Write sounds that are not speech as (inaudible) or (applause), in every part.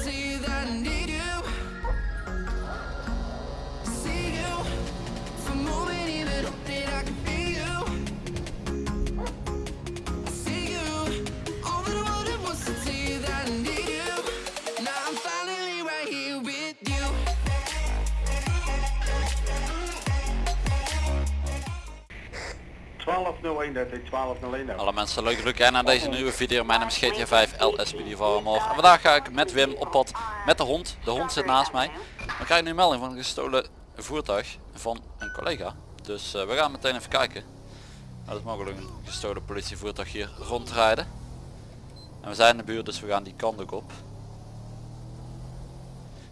to Alle mensen leuk leuk naar deze nieuwe video. Mijn naam is GTA 5 LSPD morgen. En vandaag ga ik met Wim op pad met de hond. De hond zit naast mij. Dan krijg ik nu een melding van een gestolen voertuig van een collega. Dus eh, we gaan meteen even kijken. Dat is mogelijk een gestolen politievoertuig hier rondrijden. En we zijn in de buurt dus we gaan die kant ook op.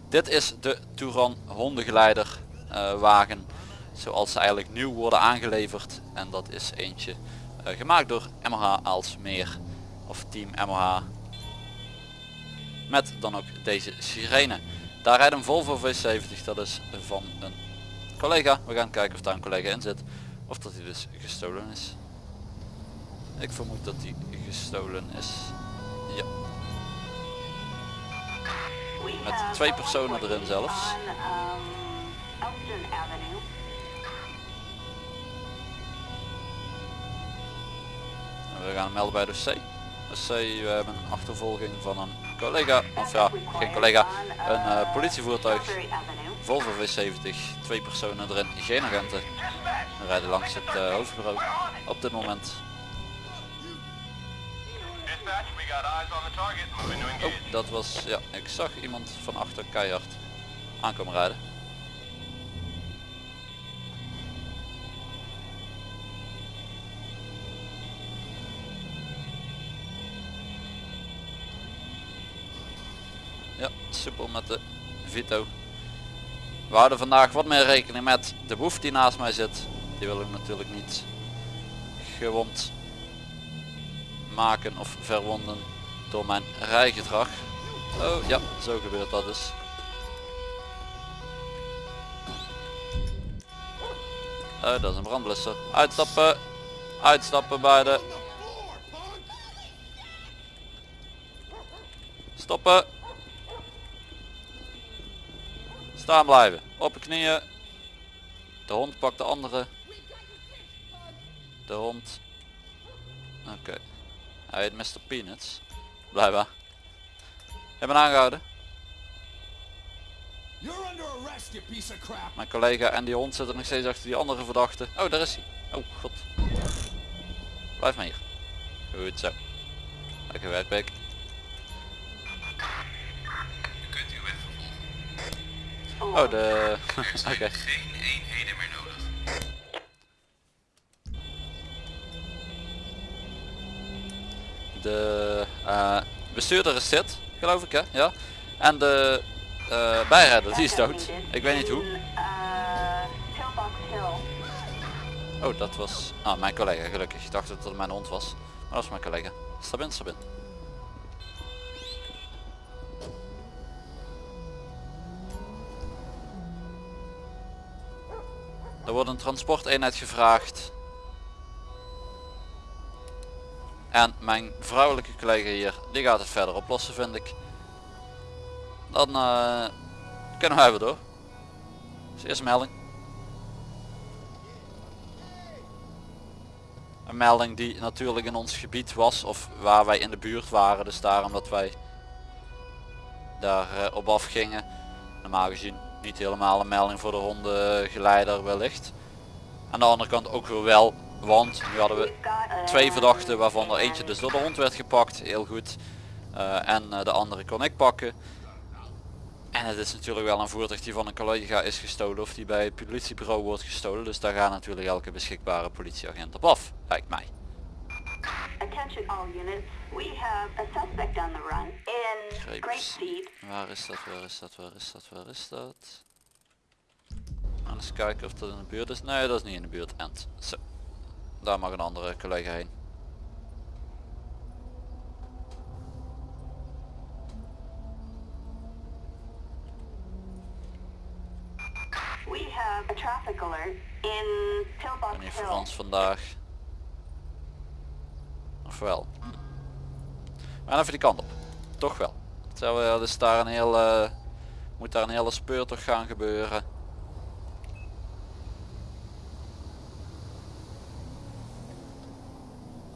Dit is de Touran hondengeleider wagen zoals ze eigenlijk nieuw worden aangeleverd. En dat is eentje eh, gemaakt door MH Aalsmeer of team MH met dan ook deze sirene. Daar rijdt een Volvo V70 dat is van een collega. We gaan kijken of daar een collega in zit of dat hij dus gestolen is. Ik vermoed dat hij gestolen is ja. Met twee personen erin zelfs We gaan hem melden bij de C. De C, we hebben een achtervolging van een collega, of ja, geen collega, een uh, politievoertuig. Volvo V70, twee personen erin, geen agenten. We rijden langs het uh, hoofdbureau op dit moment. Oh, dat was, ja, ik zag iemand van achter keihard aankomen rijden. Soepel met de Vito. We houden vandaag wat meer rekening met de boef die naast mij zit. Die wil ik natuurlijk niet gewond maken of verwonden door mijn rijgedrag. Oh ja, zo gebeurt dat dus. Oh, dat is een brandblusser. Uitstappen. Uitstappen bij de. Stoppen. Staan blijven. Op de knieën. De hond pakt de andere. De hond. Oké. Hij heet Mr. Peanuts. Blijkbaar. Hebben aangehouden. Mijn collega en die hond zitten nog steeds achter die andere verdachte. Oh, daar is hij. Oh, god. Blijf maar hier. Goed zo. Lekker werk. Oh, de... (laughs) Oké. geen eenheden meer nodig. De uh, bestuurder is dit, geloof ik hè? Ja. En de uh, bijrijder, die is dood. Ik weet niet hoe. Oh, dat was... Ah, mijn collega, gelukkig. Ik dacht dat het mijn hond was. Maar dat was mijn collega. Stap in, Er wordt een transporteenheid gevraagd. En mijn vrouwelijke collega hier, die gaat het verder oplossen vind ik. Dan uh, kunnen wij weer door. Dus eerst melding. Een melding die natuurlijk in ons gebied was of waar wij in de buurt waren. Dus daarom dat wij daar uh, op af gingen. Normaal gezien niet helemaal een melding voor de hondengeleider wellicht. Aan de andere kant ook weer wel, want nu hadden we twee verdachten waarvan er eentje dus door de hond werd gepakt, heel goed. Uh, en uh, de andere kon ik pakken. En het is natuurlijk wel een voertuig die van een collega is gestolen of die bij het politiebureau wordt gestolen. Dus daar gaat natuurlijk elke beschikbare politieagent op af, lijkt mij. Attention all units. We have a suspect on the run in Great Steed. Waar is dat, waar is dat, waar is dat, waar is dat? En eens kijken of dat in de buurt is. Nee, dat is niet in de buurt. End. Zo. Daar mag een andere collega heen. We have a traffic alert in Meneer Hill. Frans vandaag. Of wel? We gaan even die kant op. Toch wel. Zou er dus daar een hele, moet daar een hele speurtocht gaan gebeuren.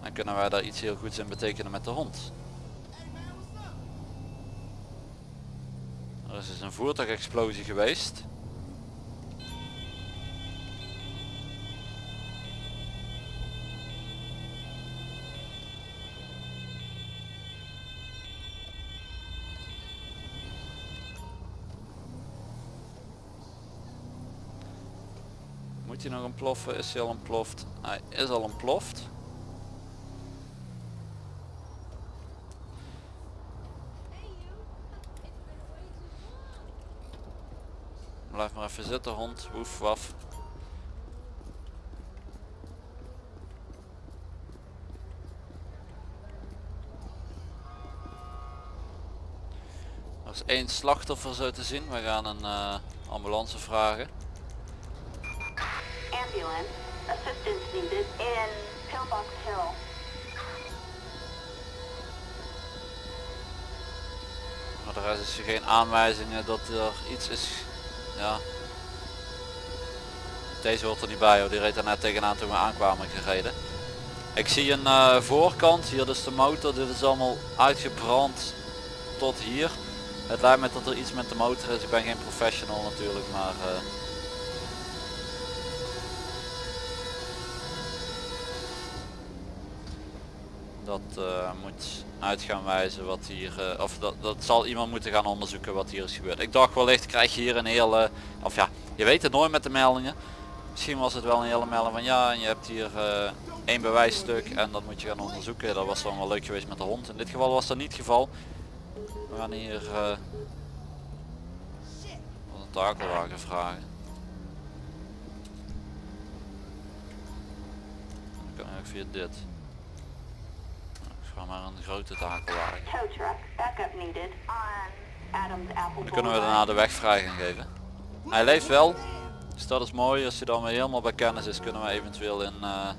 Dan kunnen wij daar iets heel goeds in betekenen met de hond. Er is dus een voertuigexplosie geweest. Moet hij nog ontploffen? Is hij al ontploft? Hij is al ontploft. Blijf maar even zitten hond, woef waf. Er is één slachtoffer zo te zien. We gaan een eh, ambulance vragen. Assistance needed in Pillbox Hill. Maar de is er geen aanwijzingen dat er iets is. Ja. Deze hoort er niet bij hoor, die reed net tegenaan toen we aankwamen gereden. Ik zie een eh, voorkant, hier dus de motor, dit is allemaal uitgebrand tot hier. Het lijkt me dat er iets met de motor is, ik ben geen professional natuurlijk, maar... eh, Dat eh, moet uit gaan wijzen wat hier, eh, of dat, dat zal iemand moeten gaan onderzoeken wat hier is gebeurd. Ik dacht wellicht krijg je hier een hele, of ja, je weet het nooit met de meldingen. Misschien was het wel een hele melding van ja, en je hebt hier eh, één bewijsstuk en dat moet je gaan onderzoeken. Dat was dan wel leuk geweest met de hond. In dit geval was dat niet het geval. We gaan hier een takelwagen vragen. Dan kan ik via dit. Ga maar een grote takelwagen. Dan kunnen we daarna de weg vrij gaan geven. Hij leeft wel. Dus dat is mooi. Als hij dan weer helemaal bij kennis is kunnen we eventueel in, eh,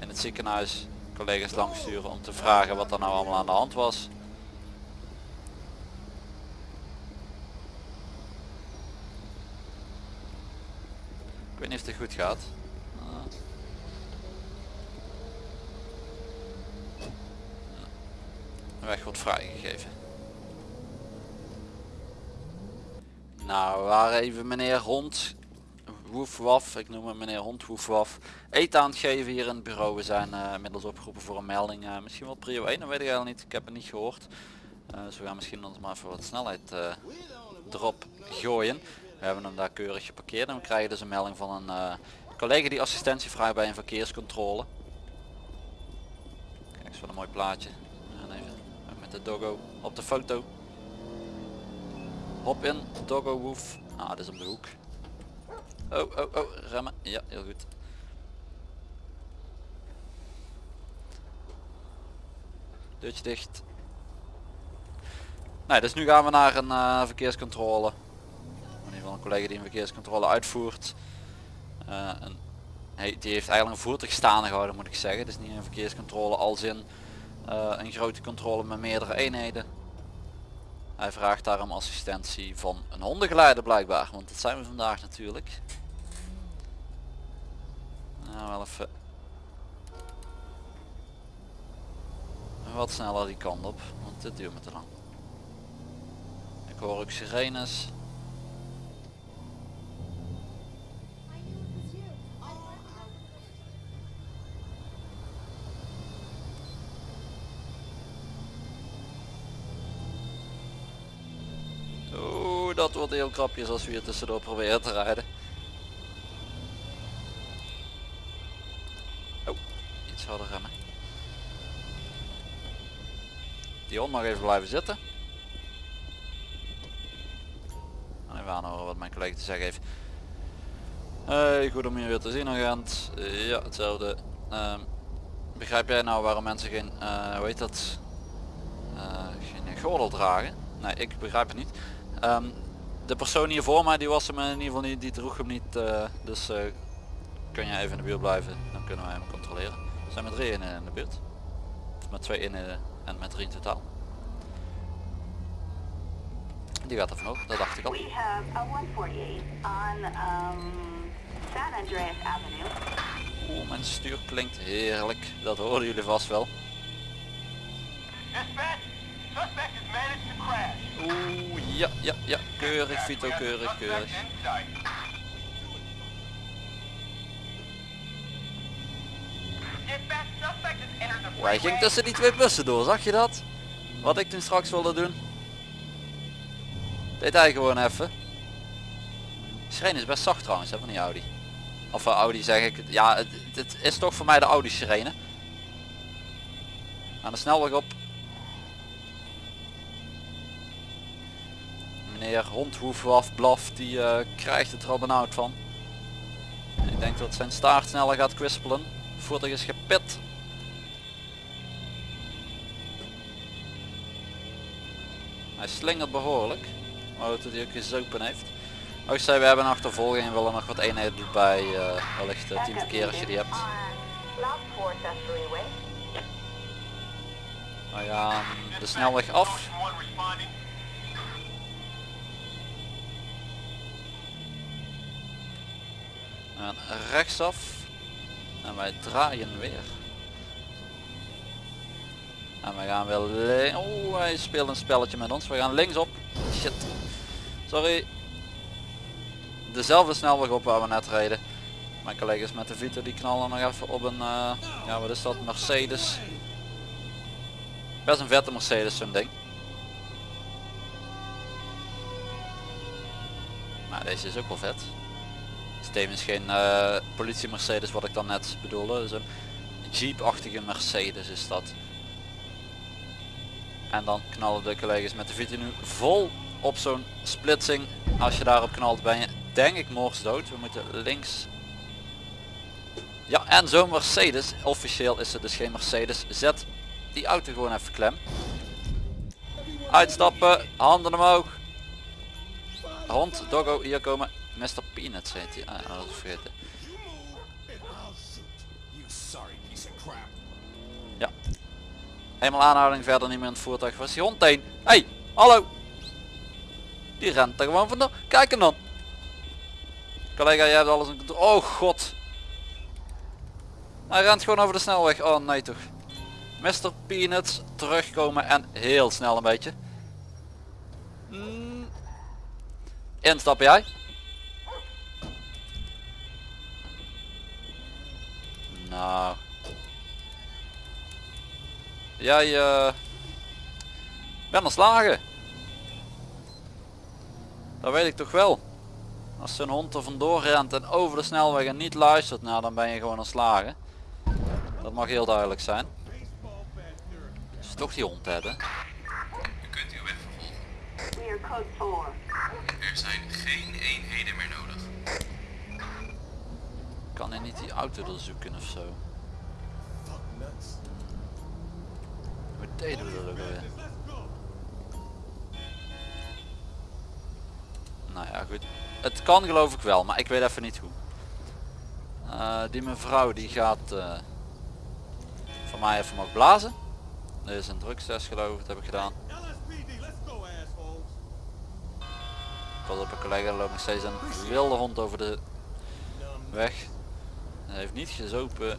in het ziekenhuis collega's langsturen om te vragen wat er nou allemaal aan de hand was. Ik weet niet of het goed gaat. Ah. De weg wordt vrijgegeven. Nou, waren even meneer Hond, woef waf, ik noem hem meneer Hond, woef waf, eten aan het geven hier in het bureau. We zijn eh, inmiddels opgeroepen voor een melding, eh, misschien wel prio 1, dat weet ik eigenlijk niet, ik heb het niet gehoord. Eh, dus we gaan misschien ons maar even wat snelheid erop gooien. We hebben hem daar keurig geparkeerd en we krijgen dus een melding van een collega die assistentie vraagt bij een verkeerscontrole. Kijk eens wat een mooi plaatje. De doggo op de foto. Hop in, doggo woef. Ah, dit is op de hoek. Oh, oh, oh, remmen. Ja, heel goed. Deurtje dicht. Nee, dus nu gaan we naar een eh, verkeerscontrole. In ieder geval een collega die een verkeerscontrole uitvoert. Eh, een, die heeft eigenlijk een voertuig staande gehouden moet ik zeggen. Het is niet een verkeerscontrole als in een grote controle met meerdere eenheden. Hij vraagt daarom assistentie van een hondengeleider blijkbaar, want dat zijn we vandaag natuurlijk. Nou, wel even wat sneller die kant op, want dit duurt me te lang. Ik hoor ook sirenes. Oeh, dat wordt heel krapjes als we hier tussendoor proberen te rijden. Oh, iets harder remmen. Die hond mag even blijven zitten. Even aanhoren wat mijn collega te zeggen heeft. Hey, goed om je weer te zien agent. Eh, ja, hetzelfde. Ehm, begrijp jij nou waarom mensen geen, eh hoe heet dat, Eh, geen gordel dragen? Nee, ik begrijp het niet. Ehm, de persoon hier voor mij die was hem in ieder geval niet, die droeg hem niet. eh, dus eh, kun je even in de buurt blijven, dan kunnen wij hem controleren. We zijn met drie in, in de buurt. Of met twee in en met drie in totaal. Die gaat er vanochtend, dat dacht ik al. We have a 148 on um, San Andreas Avenue. Oeh, mijn stuur klinkt heerlijk. Dat horen jullie vast wel. Dispatch, Oeh, ja, ja, ja. Keurig, Vito, keurig, keurig. Hij ging tussen die twee bussen door, zag je dat? Wat ik toen straks wilde doen. Deed hij gewoon even. Sirene is best zacht trouwens, hè, van die Audi. Of uh, Audi zeg ik. Ja, het, het is toch voor mij de Audi sirene. Aan de snelweg op. Meneer Hondhoefwaf blaf, die eh, krijgt het er al van. Ik denk dat zijn staart sneller gaat kwispelen. Voertuig is gepit. Hij slingert behoorlijk. Maar dat hij ook gezopen heeft. Ook zei, we hebben een achtervolging en willen nog wat eenheden erbij. eh wellicht uh, 10 Backup verkeer als je die hebt. Freeway. We gaan de snelweg af. Gaan rechtsaf. En wij draaien weer. En we gaan weer links. Oh, hij speelt een spelletje met ons. We gaan linksop. Shit. Sorry. Dezelfde snelweg op waar we net reden. Mijn collega's met de Vito die knallen nog even op een, eh, ja wat is dat, Mercedes. Best een vette Mercedes zo'n ding. Maar deze is ook wel vet. Is geen eh, politie Mercedes wat ik dan net bedoelde. Dus een Jeep-achtige Mercedes is dat. En dan knallen de collega's met de Vito nu vol op zo'n splitsing. Als je daarop knalt ben je denk ik dood. We moeten links. Ja en zo'n Mercedes, officieel is het dus geen Mercedes. Zet die auto gewoon even klem. Uitstappen, handen omhoog. Hond, doggo, hier komen. Mr. Peanuts heet hij. Ah, dat vergeten. Ja. Eenmaal aanhouding, verder niet meer in het voertuig. Waar is die hond heen? Hey, hallo. Die rent er gewoon vandoor. Kijk hem dan. Collega, jij hebt alles in controle. Oh god. Hij rent gewoon over de snelweg. Oh nee toch. Mr. Peanuts terugkomen en heel snel een beetje. Mm. Instappen jij. Nou. Jij eh bent slagen. Dat weet ik toch wel. Als zo'n hond er vandoor rent en over de snelweg en niet luistert, nou dan ben je gewoon slagen. Dat mag heel duidelijk zijn. Dus toch die hond hebben. U kunt uw weg vervolgen. We are code 4. Er zijn geen eenheden meer nodig. Kan hij niet die auto er zoeken of zo? Hoe deden we? Nou ja goed. Het kan geloof ik wel, maar ik weet even niet hoe. Eh, die mevrouw die gaat uh, van mij even mogen blazen. Dit is een drugstest geloof ik, dat heb ik gedaan. Pas op een collega, loopt nog steeds een wilde hond over de weg. Hij heeft niet gezopen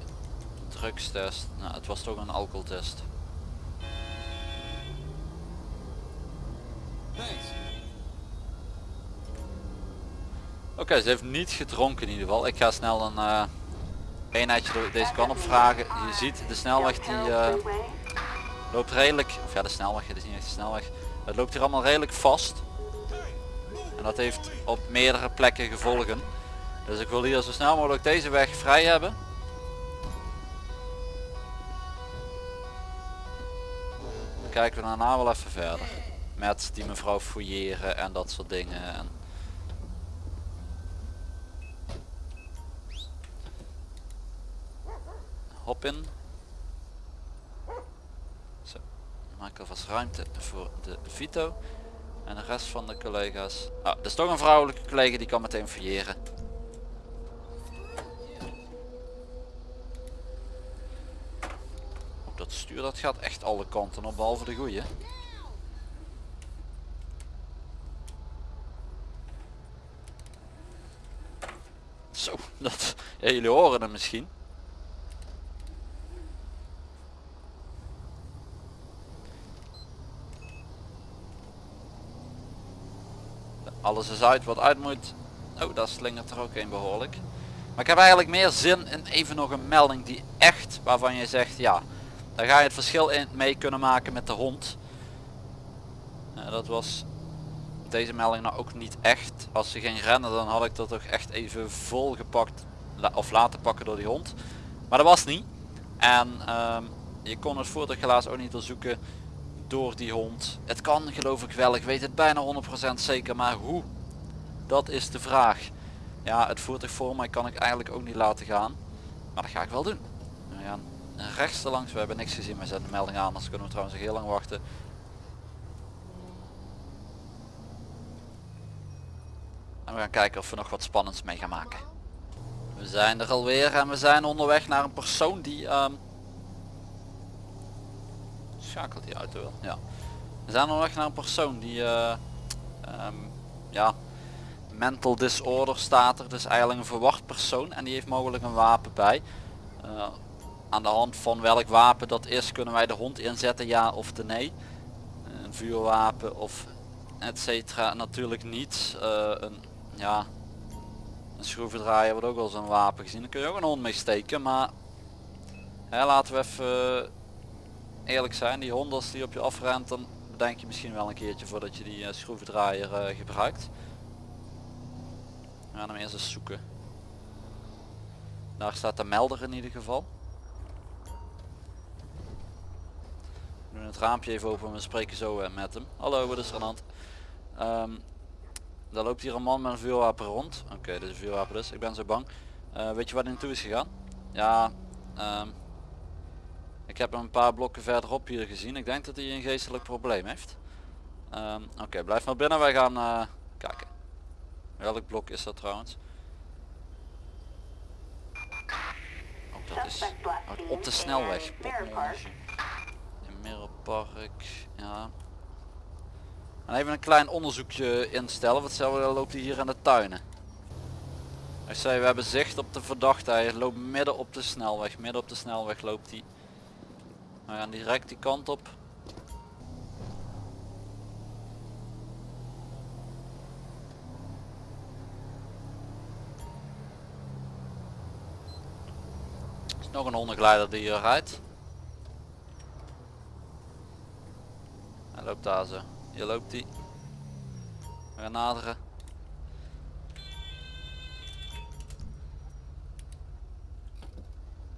drugstest. Nou, het was toch een alcoholtest. Oké, ze heeft niet gedronken in ieder geval. Ik ga snel een uh, eenheidje door deze kant op vragen. Je ziet de snelweg die uh, loopt redelijk, of ja de snelweg, het is niet echt de snelweg. Het loopt hier allemaal redelijk vast. En dat heeft op meerdere plekken gevolgen. Dus ik wil hier zo snel mogelijk deze weg vrij hebben. Dan kijken we daarna wel even verder. Met die mevrouw fouilleren en dat soort dingen. En Hop in. Zo. Maken alvast ruimte voor de Vito. En de rest van de collega's. Ah, er is toch een vrouwelijke collega die kan meteen fouilleren. stuur dat gaat echt alle kanten op, behalve de goeie. Zo, dat, jullie horen hem misschien. Alles is uit wat uit moet. Oh, daar slingert er ook een behoorlijk. Maar ik heb eigenlijk meer zin in even nog een melding die echt, waarvan je zegt, ja, daar ga je het verschil in mee kunnen maken met de hond. Dat was deze melding nou ook niet echt. Als ze ging rennen dan had ik dat toch echt even vol gepakt of laten pakken door die hond. Maar dat was niet. En ehm, je kon het voertuig helaas ook niet doorzoeken door die hond. Het kan geloof ik wel, ik weet het bijna 100% zeker, maar hoe? Dat is de vraag. Ja, het voertuig voor mij kan ik eigenlijk ook niet laten gaan. Maar dat ga ik wel doen. Gaan rechts langs, we hebben niks gezien, we zetten de melding aan, anders kunnen we trouwens heel lang wachten. En we gaan kijken of we nog wat spannends mee gaan maken. We zijn er alweer en we zijn onderweg naar een persoon die... Um... Schakelt die auto wel? Ja. We zijn onderweg naar een persoon die... Uh, ja, mental disorder staat er. Dus eigenlijk een verwacht persoon en die heeft mogelijk een wapen bij. Uh, aan de hand van welk wapen dat is kunnen wij de hond inzetten ja of de nee. Een vuurwapen of et cetera natuurlijk niet. Uh, een, ja, een schroevendraaier wordt ook wel zo'n wapen gezien. Daar kun je ook een hond mee steken. Maar hè, laten we even eerlijk zijn. Die hond als die op je afrent dan bedenk je misschien wel een keertje voordat je die uh, schroevendraaier uh, gebruikt. We gaan hem eerst eens zoeken. Daar staat de melder in ieder geval. Doen het raampje even open en we spreken zo uh, met hem. Hallo, wat is er aan de hand? Um, daar loopt hier een man met een vuurwapen rond. Oké, okay, dit is een vuurwapen dus. Ik ben zo bang. Uh, weet je waar hij naartoe is gegaan? Ja, um, ik heb hem een paar blokken verderop hier gezien. Ik denk dat hij een geestelijk probleem heeft. Um, Oké, okay, blijf maar binnen. Wij gaan uh, kijken. Welk blok is dat trouwens? Oh, dat is op de snelweg. Mirrorpark. Ja. En even een klein onderzoekje instellen. Wat hetzelfde loopt hij hier in de tuinen. Ik zei we hebben zicht op de verdachte. Hij loopt midden op de snelweg. Midden op de snelweg loopt hij. We gaan direct die kant op. Nog een hondengeleider die hier rijdt. Hij loopt daar zo. Hier loopt hij. We gaan naderen.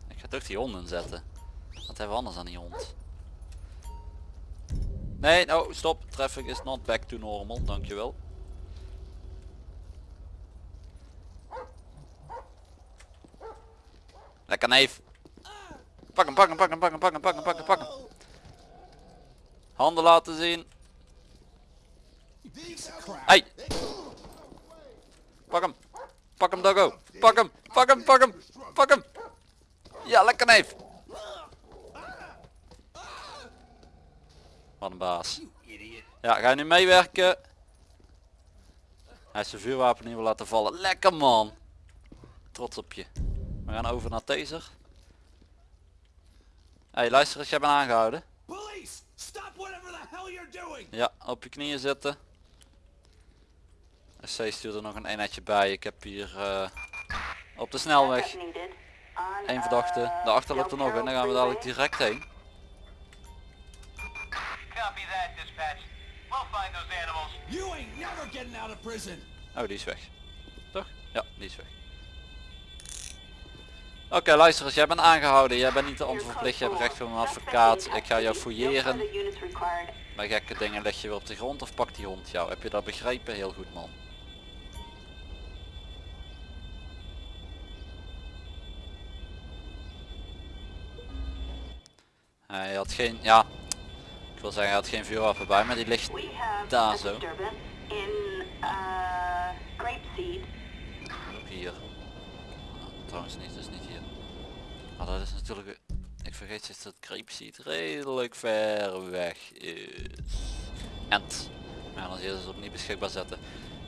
Ik ga toch die honden zetten. Wat hebben we anders aan die hond? Nee, nou stop. Traffic is not back to normal. Dankjewel. Lekker neef. Pak hem, pak hem, pak hem, pak hem, pak hem, pak hem, pak hem, pak hem. Handen laten zien. Hey. Pak hem. Pak hem Doggo. Pak hem. Pak hem. Pak hem. Pak hem. Ja, lekker neef. Wat een baas. Ja, ga je nu meewerken? Hij is zijn vuurwapen niet wil laten vallen. Lekker man. Trots op je. We gaan over naar taser. Hey, luister eens, jij bent aangehouden. Ja, op je knieën zitten. SC stuurt er nog een eenheidje bij. Ik heb hier uh, op de snelweg één verdachte. Daarachter loopt er nog en dan gaan we dadelijk direct heen. Oh, die is weg. Toch? Ja, die is weg. Oké, okay, luister eens, jij bent aangehouden. Jij bent niet de onverplicht, je hebt recht op een advocaat. Ik ga jou fouilleren. Bij gekke dingen leg je weer op de grond of pak die hond jou. Heb je dat begrepen? Heel goed man. Hij had geen, ja, ik wil zeggen hij had geen vuurwapen bij, maar die ligt daar zo. Hier. trouwens niet, dus niet. Dat is natuurlijk, ik vergeet steeds dat Grapeseed redelijk ver weg is. Ent. Maar dan is het opnieuw beschikbaar zetten.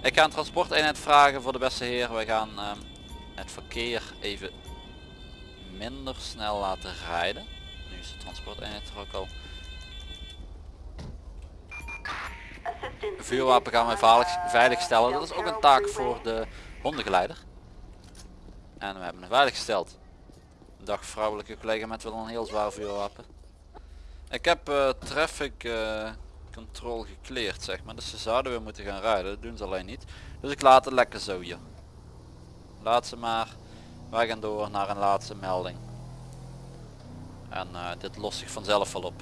Ik ga een transporteenheid vragen voor de beste heer. Wij gaan uh, het verkeer even minder snel laten rijden. Nu is de transporteenheid er ook al. Vuurwapen gaan wij veilig, veilig stellen. Dat is ook een taak voor de hondengeleider. En we hebben hem veilig gesteld. Dag vrouwelijke collega met wel een heel zwaar vuurwapen. Ik heb eh, traffic eh, control gekleerd zeg maar. Dus ze zouden weer moeten gaan rijden. Dat doen ze alleen niet. Dus ik laat het lekker zo hier. Laat ze maar. Wij gaan door naar een laatste melding. En eh, dit lost zich vanzelf wel op.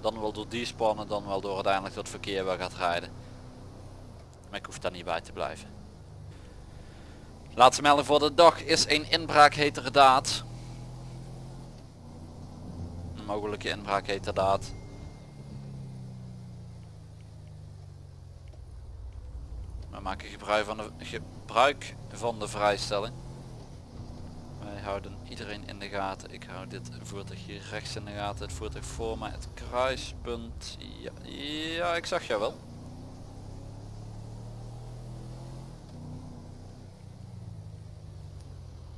Dan wel door die spannen, dan wel door uiteindelijk dat verkeer weer gaat rijden. Maar ik hoef daar niet bij te blijven. Laatste melding voor de dag is een inbraak heterdaad. Een mogelijke inbraak heterdaad. We maken gebruik van de, gebruik van de vrijstelling. Wij houden iedereen in de gaten. Ik hou dit voertuig hier rechts in de gaten. Het voertuig voor mij. Het kruispunt. Ja, ja ik zag jou wel.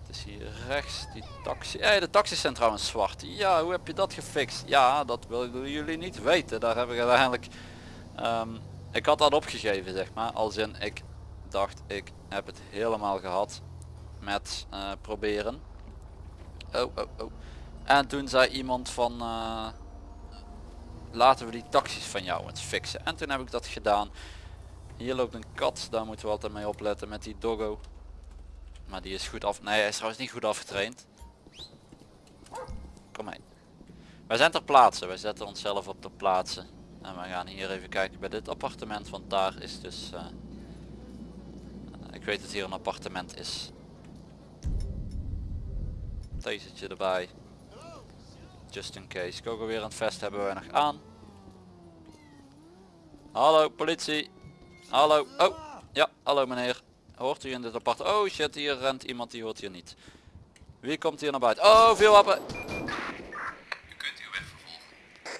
Het is hier rechts. Die taxi. Hey, de taxis zijn zwart. Ja, hoe heb je dat gefixt? Ja, dat willen jullie niet weten. Daar heb ik uiteindelijk... ehm, ik had dat opgegeven zeg maar. Als in ik dacht ik heb het helemaal gehad met eh, proberen. Oh, oh, oh. En toen zei iemand van eh, laten we die taxis van jou eens fixen. En toen heb ik dat gedaan. Hier loopt een kat, daar moeten we altijd mee opletten met die doggo. Maar die is goed af. Nee, hij is trouwens niet goed afgetraind. Kom mee. Wij zijn ter plaatse, wij zetten onszelf op ter plaatse. En we gaan hier even kijken bij dit appartement, want daar is dus... eh, ik weet dat hier een appartement is. Tasertje erbij. Just in case. Kogel weer het vest hebben wij nog aan. Hallo politie. Hallo. Oh. Ja, hallo meneer. Hoort u in dit apart? Oh shit, hier rent iemand die hoort hier niet. Wie komt hier naar buiten? Oh, veel wapen. We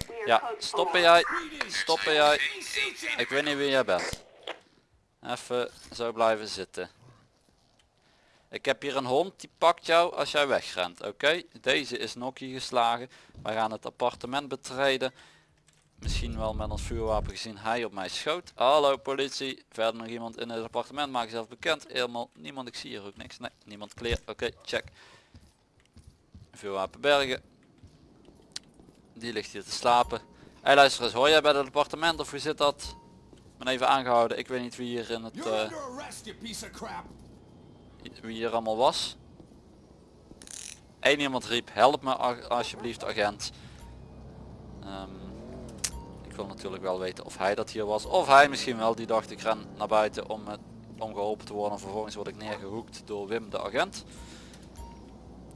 are Ja, code stoppen four. jij. Stoppen jij. Ik weet niet wie jij bent. Even zo blijven zitten. Ik heb hier een hond die pakt jou als jij wegrent. Oké, deze is nokkie geslagen. Wij gaan het appartement betreden. Misschien wel met ons vuurwapen gezien hij op mij schoot. Hallo politie. Verder nog iemand in het appartement. Maak jezelf bekend. Helemaal niemand. Ik zie hier ook niks. Nee, niemand kleer. Oké, check. Vuurwapen bergen. Die ligt hier te slapen. Hey luister eens, hoor jij bij het appartement of hoe zit dat? Ik ben even aangehouden. Ik weet niet wie hier in het... Eh, wie hier allemaal was. Eén iemand riep, help me alsjeblieft agent. Ehm, ik wil natuurlijk wel weten of hij dat hier was. Of hij misschien wel, die dacht ik ren naar buiten om, het, om geholpen te worden. En vervolgens word ik neergehoekt door Wim de agent.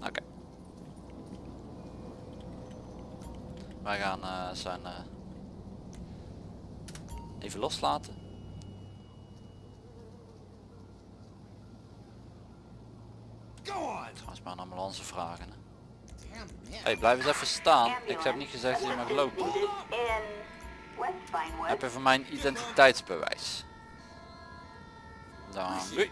Oké. Wij gaan eh, zijn eh, even loslaten. Go on. Trouwens maar een ambulance vragen. Man. Hey, blijf eens even staan. Ik heb niet gezegd dat je mag lopen. Heb je van mijn identiteitsbewijs? Dan doei.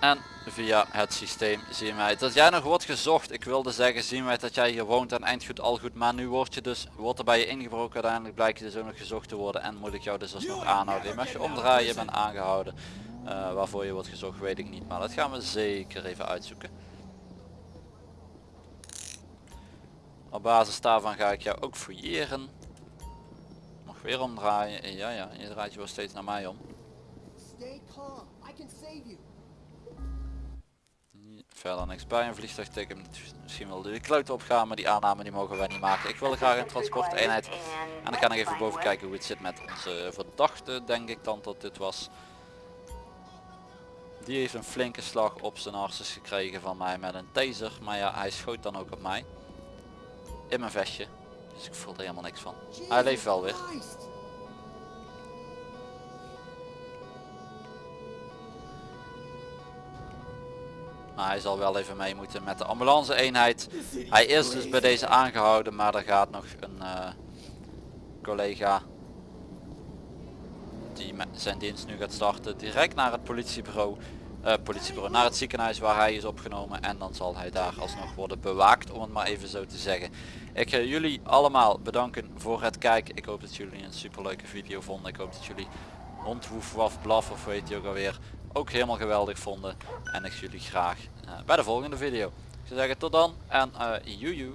En via het systeem zien wij dat jij nog wordt gezocht. Ik wilde zeggen zien wij dat jij hier woont en eindgoed al goed. Maar nu word je dus, wordt er bij je ingebroken. Uiteindelijk blijkt je dus ook nog gezocht te worden. En moet ik jou dus alsnog aanhouden. Je mag je omdraaien, je bent aangehouden. Eh, waarvoor je wordt gezocht weet ik niet. Maar dat gaan we zeker even uitzoeken. Op basis daarvan ga ik jou ook fouilleren. Mag weer omdraaien. Ja ja, je draait je wel steeds naar mij om. Stay calm. I can save you. Verder niks bij een vliegtuigteken. Misschien wil de kloot opgaan, maar die aanname die mogen wij niet maken. Ik wilde graag een transporteenheid. En dan ga ik even boven kijken hoe het zit met onze verdachte, denk ik dan dat dit was. Die heeft een flinke slag op zijn harses gekregen van mij met een taser. Maar ja, hij schoot dan ook op mij. In mijn vestje. Dus ik voel er helemaal niks van. Hij leeft wel weer. Maar hij zal wel even mee moeten met de ambulance eenheid. Hij is dus bij deze aangehouden, maar er gaat nog een eh, collega die met zijn dienst nu gaat starten direct naar het politiebureau, politiebureau, naar het ziekenhuis waar hij is opgenomen en dan zal hij daar alsnog worden bewaakt om het maar even zo te zeggen. Ik ga jullie allemaal bedanken voor het kijken. Ik hoop dat jullie een super leuke video vonden. Ik hoop dat jullie hond woef waf blaf of weet je ook alweer ook helemaal geweldig vonden. En ik zie jullie graag eh, bij de volgende video. Ik zou zeggen tot dan en uh, joejoe.